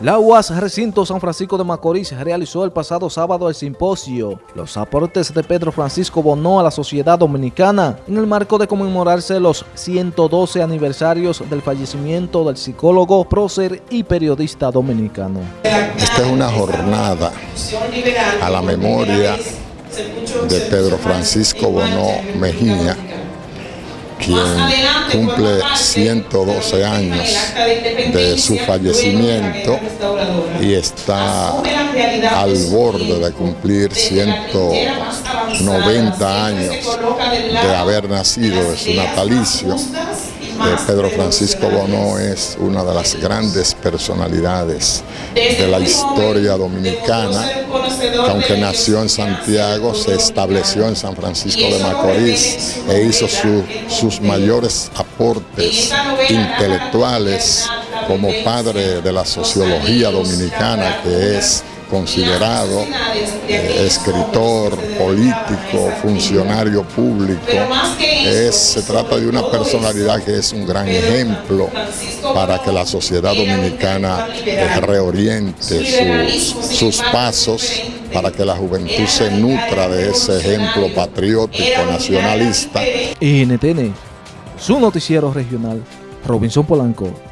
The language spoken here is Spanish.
La UAS Recinto San Francisco de Macorís realizó el pasado sábado el simposio Los aportes de Pedro Francisco Bonó a la sociedad dominicana en el marco de conmemorarse los 112 aniversarios del fallecimiento del psicólogo, prócer y periodista dominicano. Esta es una jornada a la memoria de Pedro Francisco Bonó Mejía, quien cumple 112 años de su fallecimiento y está al borde de cumplir 190 años de haber nacido de su natalicio. Pedro Francisco Bono es una de las grandes personalidades de la historia dominicana, que aunque nació en Santiago, se estableció en San Francisco de Macorís e hizo sus mayores aportes intelectuales como padre de la sociología dominicana, que es considerado eh, escritor, político, funcionario público. Se trata de una personalidad que es un gran ejemplo para que la sociedad dominicana reoriente sus, sus pasos para que la juventud se nutra de ese ejemplo patriótico, nacionalista. NTN, su noticiero regional, Robinson Polanco.